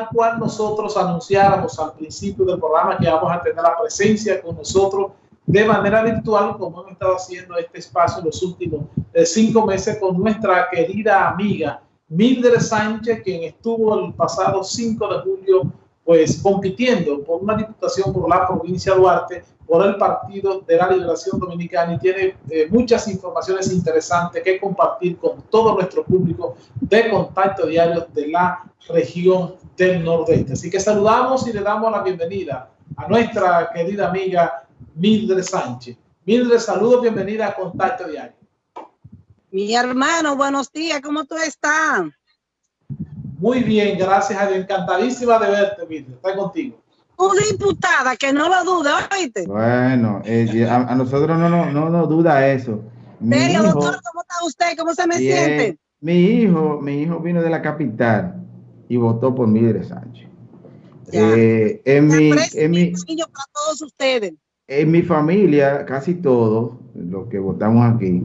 tal cual nosotros anunciáramos al principio del programa que vamos a tener la presencia con nosotros de manera virtual, como hemos estado haciendo este espacio en los últimos eh, cinco meses con nuestra querida amiga Mildred Sánchez, quien estuvo el pasado 5 de julio pues compitiendo por una diputación por la provincia de Duarte, por el Partido de la Liberación Dominicana y tiene eh, muchas informaciones interesantes que compartir con todo nuestro público de contacto diario de la región del Nordeste. Así que saludamos y le damos la bienvenida a nuestra querida amiga Mildred Sánchez. Mildred, saludos, bienvenida a Contacto Diario. Mi hermano, buenos días, ¿cómo tú estás? Muy bien, gracias a Dios. Encantadísima de verte, Mildred. Está contigo. Una diputada, que no lo duda, ¿oíste? Bueno, eh, a, nosotros no nos no, no duda eso. Pero, doctor, ¿cómo está usted? ¿Cómo se me siente? Mi hijo, mi hijo vino de la capital y votó por Mildred Sánchez. Eh, en, mi, en mi, para todos ustedes. En mi familia, casi todos los que votamos aquí,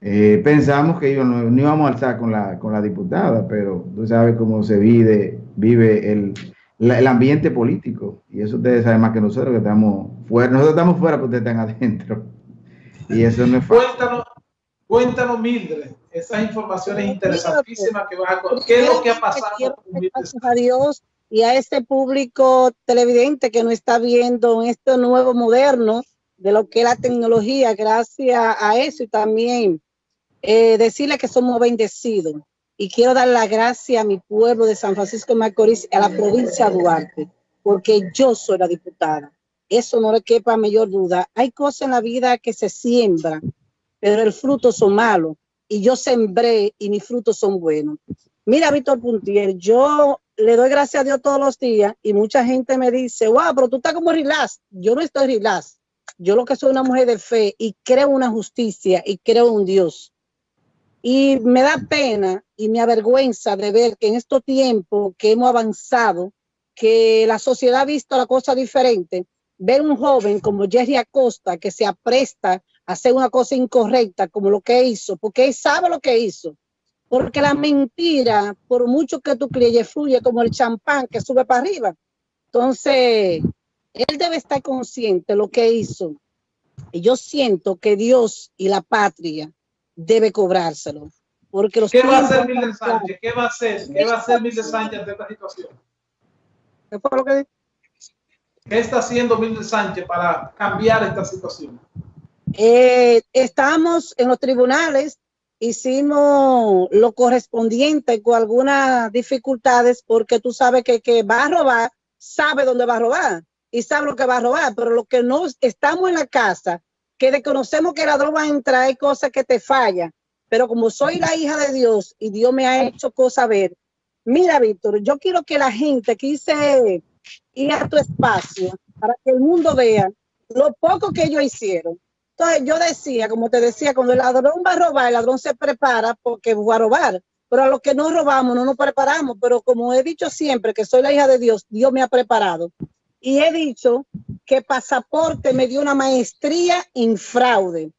eh, pensamos que no, íbamos a alzar con la, con la diputada, pero tú sabes cómo se vive, vive el, el ambiente político. Y eso ustedes saben más que nosotros que estamos fuera. Nosotros estamos fuera, pero ustedes están adentro. Y eso no es fácil. Cuéntanos, cuéntanos Mildred, esas informaciones interesantísimas que vas a contar. ¿Qué es lo que ha pasado? Gracias a Dios y a este público televidente que nos está viendo en este nuevo moderno de lo que es la tecnología, gracias a eso y también eh, decirle que somos bendecidos. Y quiero dar la gracia a mi pueblo de San Francisco de Macorís, a la provincia de Duarte, porque yo soy la diputada. Eso no le quepa mayor duda. Hay cosas en la vida que se siembran, pero el fruto son malos. Y yo sembré y mis frutos son buenos. Mira, Víctor Puntier, yo le doy gracias a Dios todos los días y mucha gente me dice, wow, pero tú estás como relax. Yo no estoy relax. Yo lo que soy una mujer de fe y creo una justicia y creo un Dios. Y me da pena y me avergüenza de ver que en estos tiempos que hemos avanzado, que la sociedad ha visto la cosa diferente, ver un joven como Jerry Acosta que se apresta a hacer una cosa incorrecta como lo que hizo, porque él sabe lo que hizo. Porque la mentira, por mucho que tú crees, fluye como el champán que sube para arriba. Entonces, él debe estar consciente de lo que hizo. Y yo siento que Dios y la patria debe cobrárselo. Porque los ¿Qué va a hacer Mildred Sánchez? ¿Qué va a hacer? ¿Qué va a hacer Mildred Sánchez ante esta situación? ¿Qué fue lo que ¿Qué está haciendo Mildred Sánchez para cambiar esta situación? Eh, estamos en los tribunales, hicimos lo correspondiente con algunas dificultades porque tú sabes que que va a robar, sabe dónde va a robar y sabe lo que va a robar, pero lo que no estamos en la casa que desconocemos que la droga entra, hay cosas que te fallan. Pero como soy la hija de Dios y Dios me ha hecho cosas ver, mira, Víctor, yo quiero que la gente quise ir a tu espacio para que el mundo vea lo poco que ellos hicieron. Entonces yo decía, como te decía, cuando el ladrón va a robar, el ladrón se prepara porque va a robar. Pero a los que no robamos, no nos preparamos. Pero como he dicho siempre que soy la hija de Dios, Dios me ha preparado. Y he dicho que Pasaporte me dio una maestría en fraude.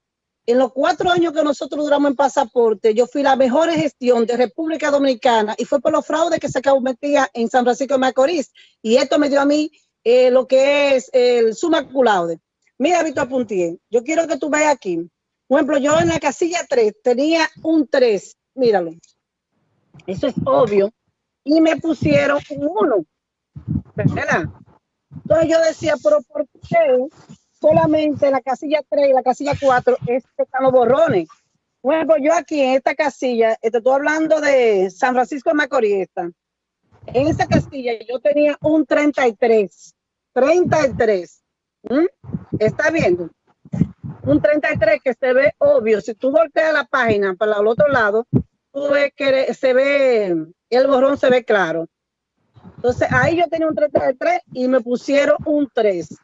En los cuatro años que nosotros duramos en Pasaporte, yo fui la mejor gestión de República Dominicana y fue por los fraudes que se cometía en San Francisco de Macorís. Y esto me dio a mí eh, lo que es el suma. Mira, Víctor Puntier, yo quiero que tú veas aquí. Por ejemplo, yo en la casilla 3 tenía un 3, míralo. Eso es obvio. Y me pusieron un 1. ¿Verdad? Entonces yo decía, pero ¿por qué solamente la casilla 3 y la casilla 4 están los borrones? Bueno, yo aquí en esta casilla, estoy hablando de San Francisco de Macorís. En esa casilla yo tenía un 33. 33. ¿Mm? ¿Está viendo? Un 33 que se ve obvio. Si tú volteas la página para el otro lado, tú ves que se ve, el borrón se ve claro. Entonces ahí yo tenía un 33 y me pusieron un 3.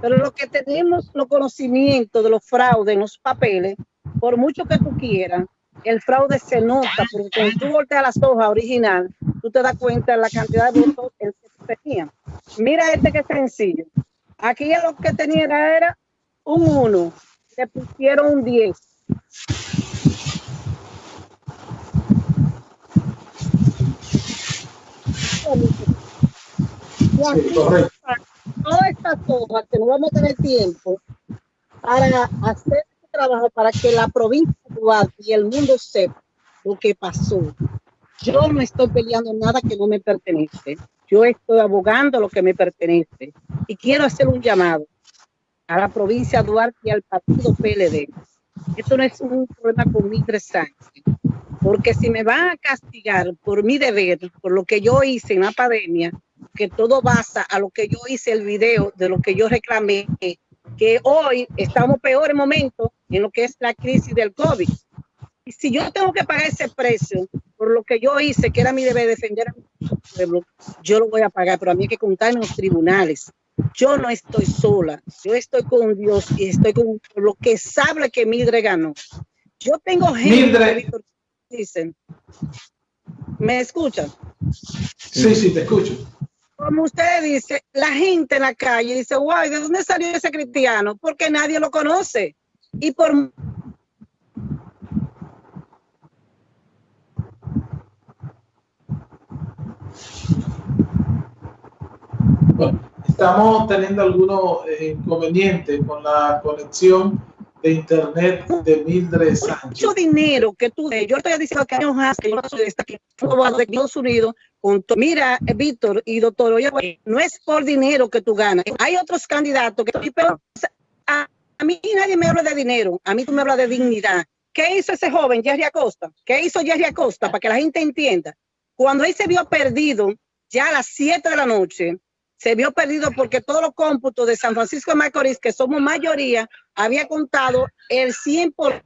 Pero lo que tenemos los conocimientos de los fraudes en los papeles, por mucho que tú quieras, el fraude se nota, porque cuando tú volteas las hojas original, tú te das cuenta de la cantidad de votos que tenía. Mira este que sencillo. Aquí lo que tenía era un 1, le pusieron un 10. Todas estas cosas que no vamos a tener tiempo para hacer este trabajo para que la provincia y el mundo sepa lo que pasó. Yo no estoy peleando nada que no me pertenece. Yo estoy abogando lo que me pertenece. Y quiero hacer un llamado a la provincia de Duarte y al partido PLD. Esto no es un problema con mi Sánchez. Porque si me van a castigar por mi deber, por lo que yo hice en la pandemia, que todo basa a lo que yo hice el video, de lo que yo reclamé, que hoy estamos peor en momento en lo que es la crisis del COVID. Y si yo tengo que pagar ese precio por lo que yo hice, que era mi deber defender a mi pueblo, yo lo voy a pagar, pero a mí hay que contar en los tribunales. Yo no estoy sola, yo estoy con Dios y estoy con lo que sabe que Mildred ganó. Yo tengo gente dicen, ¿me escuchan? Sí, sí, te escucho. Como usted dice, la gente en la calle dice, guay, ¿de dónde salió ese cristiano? Porque nadie lo conoce. Y por estamos teniendo algunos eh, inconvenientes con la conexión de internet de Mildred Sánchez. Mucho dinero que tú, yo estoy diciendo que años más que yo soy de Estados Unidos, con mira, eh, Víctor y doctor, oye, no es por dinero que tú ganas. Hay otros candidatos que pero a, a mí nadie me habla de dinero, a mí tú me hablas de dignidad. ¿Qué hizo ese joven, Jerry Acosta? ¿Qué hizo Jerry Acosta? Para que la gente entienda. Cuando él se vio perdido, ya a las 7 de la noche, se vio perdido porque todos los cómputos de San Francisco de Macorís, que somos mayoría, había contado el 100%.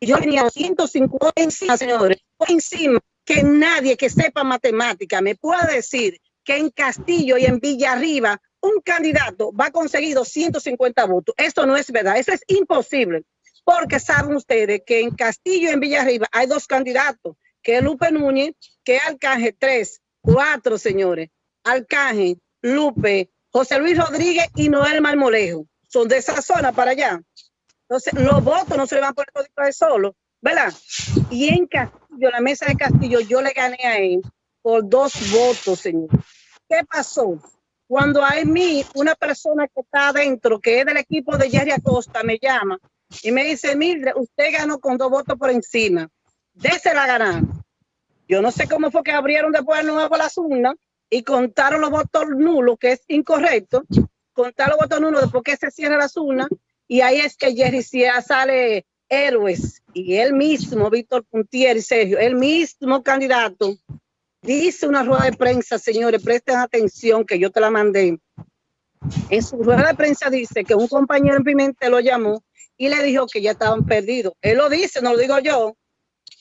Y yo tenía 150 encima, señores, encima, que nadie que sepa matemática me pueda decir que en Castillo y en Villarriba un candidato va a conseguir 250 votos. Esto no es verdad, eso es imposible, porque saben ustedes que en Castillo y en Villarriba hay dos candidatos, que Lupe Núñez, que Alcanje, tres, cuatro, señores. Alcanje, Lupe, José Luis Rodríguez y Noel Marmolejo. Son de esa zona para allá. Entonces, los votos no se le van a poner de solo, ¿verdad? Y en Castillo, la mesa de Castillo, yo le gané a él por dos votos, señor. ¿Qué pasó? Cuando a mí, una persona que está adentro, que es del equipo de Jerry Acosta, me llama y me dice, Mildred, usted ganó con dos votos por encima dése la ganar. Yo no sé cómo fue que abrieron después de nuevo las urnas y contaron los votos nulos, que es incorrecto. Contar los votos nulos después que se cierra las urnas y ahí es que Jerry Cia sale héroes y él mismo, Víctor Puntier y Sergio, el mismo candidato, dice una rueda de prensa, señores, presten atención que yo te la mandé. En su rueda de prensa dice que un compañero en Pimentel lo llamó y le dijo que ya estaban perdidos. Él lo dice, no lo digo yo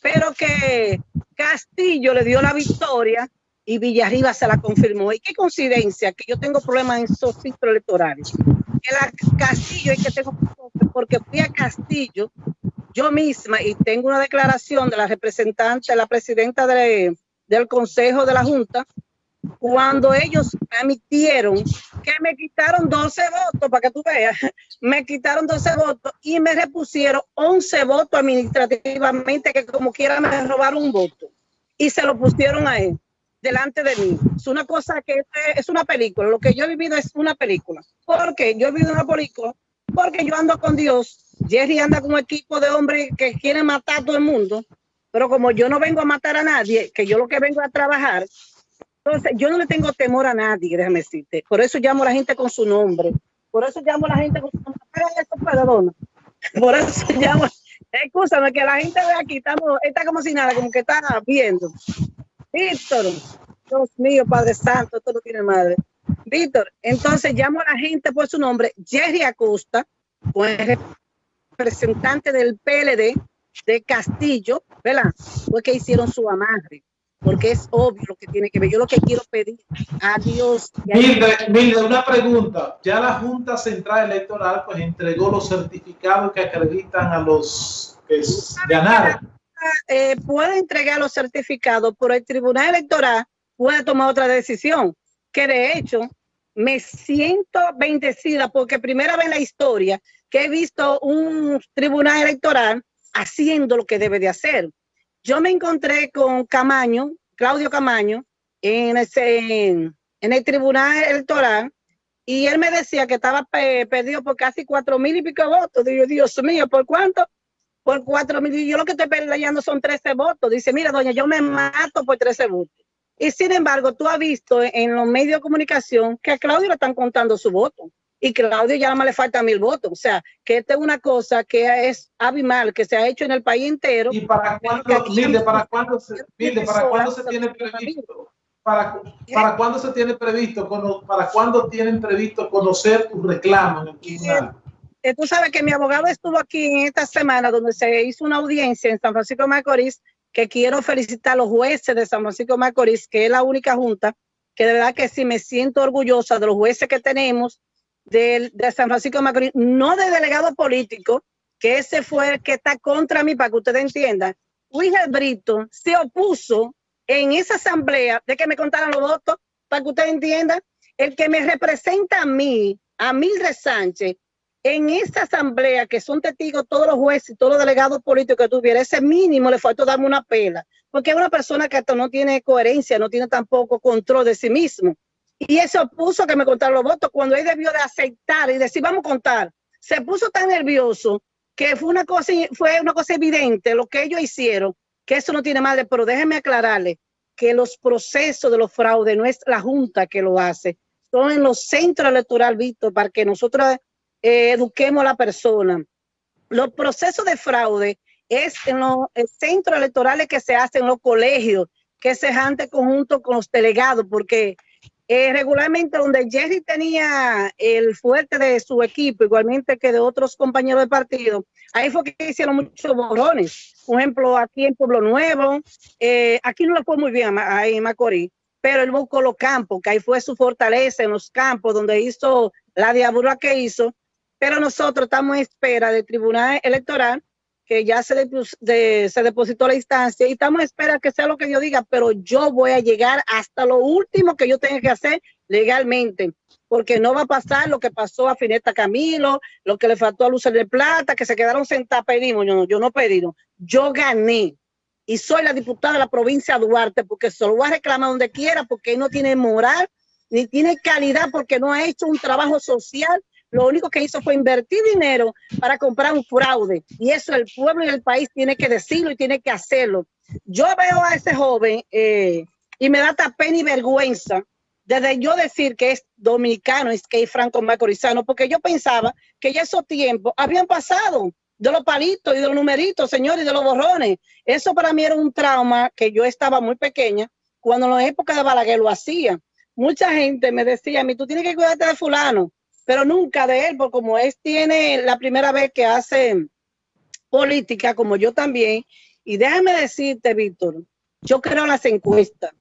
pero que Castillo le dio la victoria y Villarriba se la confirmó. Y qué coincidencia que yo tengo problemas en esos ciclos electorales. Que la Castillo y que tengo porque fui a Castillo yo misma y tengo una declaración de la representante, la presidenta del Consejo de la Junta, cuando ellos emitieron que me quitaron 12 votos, para que tú veas, me quitaron 12 votos y me repusieron 11 votos administrativamente, que como quiera me robaron un voto. Y se lo pusieron a él, delante de mí. Es una cosa que es una película. Lo que yo he vivido es una película. porque Yo he vivido una película porque yo ando con Dios. Jerry anda con un equipo de hombres que quieren matar a todo el mundo. Pero como yo no vengo a matar a nadie, que yo lo que vengo a trabajar, entonces, yo no le tengo temor a nadie, déjame decirte. Por eso llamo a la gente con su nombre. Por eso llamo a la gente con su nombre. perdona. Por eso llamo. Escúchame, que la gente ve aquí, estamos, está como si nada, como que está viendo. Víctor, Dios mío, Padre Santo, esto no tiene madre. Víctor, entonces llamo a la gente por su nombre, Jerry Acosta, representante del PLD de Castillo, ¿verdad? Fue que hicieron su amarre porque es obvio lo que tiene que ver. Yo lo que quiero pedir a Dios. Mire, una pregunta. Ya la Junta Central Electoral pues entregó los certificados que acreditan a los que ganaron. Eh, puede entregar los certificados, pero el Tribunal Electoral puede tomar otra decisión. Que de hecho me siento bendecida porque primera vez en la historia que he visto un tribunal electoral haciendo lo que debe de hacer yo me encontré con Camaño, Claudio Camaño, en, ese, en el tribunal electoral y él me decía que estaba perdido por casi cuatro mil y pico votos. Digo, Dios mío, ¿por cuánto? Por cuatro mil. Yo lo que estoy peleando son 13 votos. Dice, mira, doña, yo me mato por 13 votos. Y sin embargo, tú has visto en los medios de comunicación que a Claudio le están contando su voto. Y Claudio ya más le falta mil votos. O sea, que esta es una cosa que es abismal, que se ha hecho en el país entero. ¿Y para cuándo, para cuándo se, para cuándo se tiene previsto? ¿Para, para cuándo se tiene previsto, para cuándo tienen previsto conocer tu reclamo en el tribunal? Eh, tú sabes que mi abogado estuvo aquí en esta semana donde se hizo una audiencia en San Francisco de Macorís, que quiero felicitar a los jueces de San Francisco de Macorís, que es la única junta, que de verdad que sí me siento orgullosa de los jueces que tenemos de, de San Francisco de Macorís, no de delegado político, que ese fue el que está contra mí, para que ustedes entiendan. Luis Brito se opuso en esa asamblea de que me contaran los votos, para que usted entienda, el que me representa a mí, a Mildred Sánchez, en esa asamblea, que son testigos todos los jueces y todos los delegados políticos que tuviera, ese mínimo le faltó darme una pela, porque es una persona que hasta no tiene coherencia, no tiene tampoco control de sí mismo. Y eso puso que me contaran los votos cuando él debió de aceptar y decir, vamos a contar. Se puso tan nervioso que fue una cosa, fue una cosa evidente lo que ellos hicieron, que eso no tiene madre, pero déjenme aclararle que los procesos de los fraudes no es la Junta que lo hace, son en los centros electorales, Víctor, para que nosotros eh, eduquemos a la persona. Los procesos de fraude es en los centros electorales que se hacen en los colegios, que se hace conjunto con los delegados, porque eh, regularmente donde Jerry tenía el fuerte de su equipo, igualmente que de otros compañeros de partido, ahí fue que hicieron muchos borrones. Por ejemplo, aquí en Pueblo Nuevo, eh, aquí no lo fue muy bien ahí en Macorís, pero él buscó los campos, que ahí fue su fortaleza en los campos, donde hizo la diablura que hizo. Pero nosotros estamos en espera del Tribunal Electoral ya se, se depositó la instancia y estamos a espera que sea lo que yo diga, pero yo voy a llegar hasta lo último que yo tenga que hacer legalmente, porque no va a pasar lo que pasó a Fineta Camilo, lo que le faltó a Lucer de Plata, que se quedaron sentados, pedimos, yo no, yo no pedí, yo gané y soy la diputada de la provincia de Duarte, porque se lo voy a reclamar donde quiera, porque no tiene moral, ni tiene calidad, porque no ha hecho un trabajo social lo único que hizo fue invertir dinero para comprar un fraude. Y eso el pueblo y el país tiene que decirlo y tiene que hacerlo. Yo veo a ese joven eh, y me da pena y vergüenza desde yo decir que es dominicano, es que es franco macorizano, porque yo pensaba que ya esos tiempos habían pasado de los palitos y de los numeritos, señores, y de los borrones. Eso para mí era un trauma que yo estaba muy pequeña cuando en la época de Balaguer lo hacía. Mucha gente me decía a mí, tú tienes que cuidarte de fulano pero nunca de él, porque como él tiene la primera vez que hace política, como yo también, y déjame decirte, Víctor, yo creo las encuestas.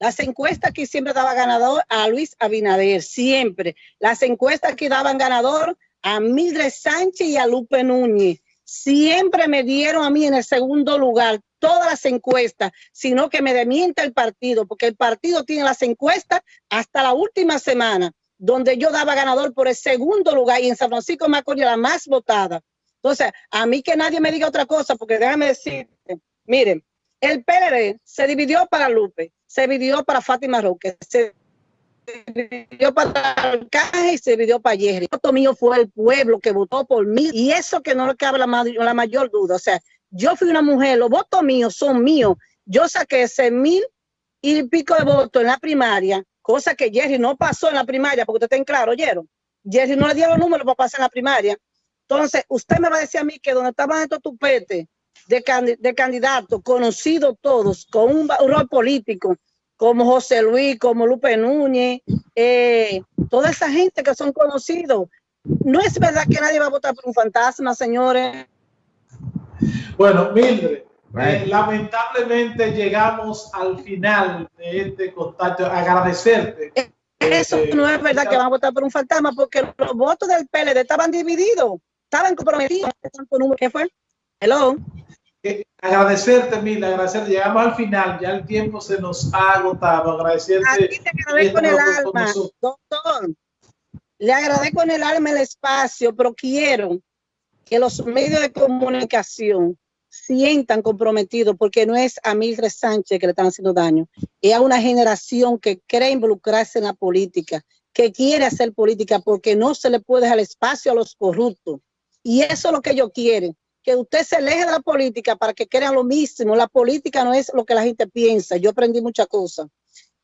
Las encuestas que siempre daba ganador a Luis Abinader, siempre. Las encuestas que daban ganador a Mildred Sánchez y a Lupe Núñez. Siempre me dieron a mí en el segundo lugar todas las encuestas, sino que me demienta el partido, porque el partido tiene las encuestas hasta la última semana donde yo daba ganador por el segundo lugar y en San Francisco Macorís la más votada. Entonces, a mí que nadie me diga otra cosa, porque déjame decirte, miren, el PLD se dividió para Lupe, se dividió para Fátima Roque, se dividió para Arcángel y se dividió para Jerry. El voto mío fue el pueblo que votó por mí y eso que no le cabe la, la mayor duda. O sea, yo fui una mujer, los votos míos son míos. Yo saqué ese mil y pico de votos en la primaria cosa que Jerry no pasó en la primaria, porque ustedes estén claro, ¿oyeron? Jerry no le dio los números para pasar en la primaria. Entonces, usted me va a decir a mí que donde estaban estos tupetes de, de candidatos conocidos todos, con un, rol político, como José Luis, como Lupe Núñez, eh, toda esa gente que son conocidos. No es verdad que nadie va a votar por un fantasma, señores. Bueno, Mildred, eh, lamentablemente llegamos al final de este contacto. Agradecerte. Eh, eso eh, no es verdad que van a votar por un fantasma porque los votos del PLD estaban divididos, estaban comprometidos. ¿Qué fue? Hello. agradecerte, Mila, agradecerte. Llegamos al final, ya el tiempo se nos ha agotado. Agradecerte. te agradezco con el alma, doctor. Le agradezco en el alma el espacio, pero quiero que los medios de comunicación sientan comprometidos, porque no es a Mildred Sánchez que le están haciendo daño, es a una generación que quiere involucrarse en la política, que quiere hacer política, porque no se le puede dejar espacio a los corruptos. Y eso es lo que ellos quieren, que usted se aleje de la política para que crean lo mismo. La política no es lo que la gente piensa. Yo aprendí muchas cosas.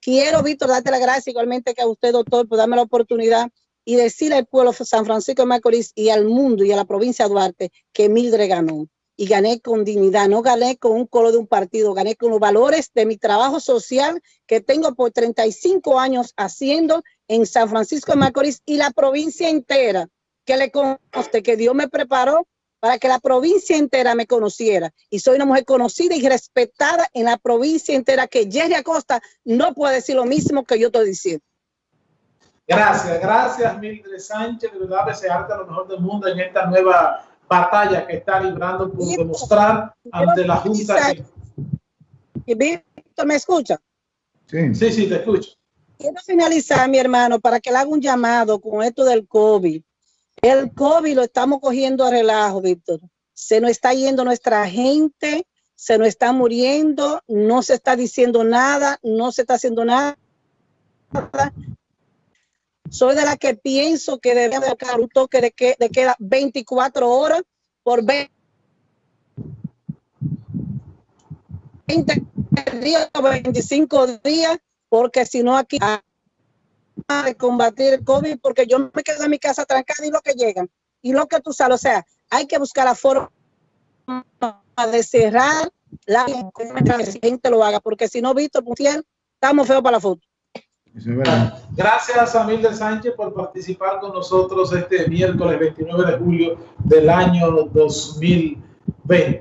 Quiero, Víctor, darte la gracia igualmente que a usted, doctor, por darme la oportunidad y decirle al pueblo de San Francisco de Macorís y al mundo y a la provincia de Duarte que Mildred ganó y gané con dignidad, no gané con un color de un partido, gané con los valores de mi trabajo social que tengo por 35 años haciendo en San Francisco de Macorís y la provincia entera, que le conste que Dios me preparó para que la provincia entera me conociera. Y soy una mujer conocida y respetada en la provincia entera, que Jerry Acosta no puede decir lo mismo que yo estoy diciendo. Gracias, gracias Mildred Sánchez, de verdad desearte lo mejor del mundo en esta nueva batalla que está librando por demostrar ante la Junta. Y Víctor, ¿me escucha? Sí. sí, sí, te escucho. Quiero finalizar, mi hermano, para que le haga un llamado con esto del COVID. El COVID lo estamos cogiendo a relajo, Víctor. Se nos está yendo nuestra gente, se nos está muriendo, no se está diciendo nada, no se está haciendo nada soy de la que pienso que debe haber un toque de, que, de queda 24 horas por 20 días o 25 días, porque si no aquí de combatir el COVID, porque yo me quedo en mi casa trancada y lo que llegan, y lo que tú sabes, o sea, hay que buscar la forma de cerrar la gente lo haga, porque si no, Víctor, estamos feos para la foto. Gracias a Mildred Sánchez por participar con nosotros este miércoles 29 de julio del año 2020.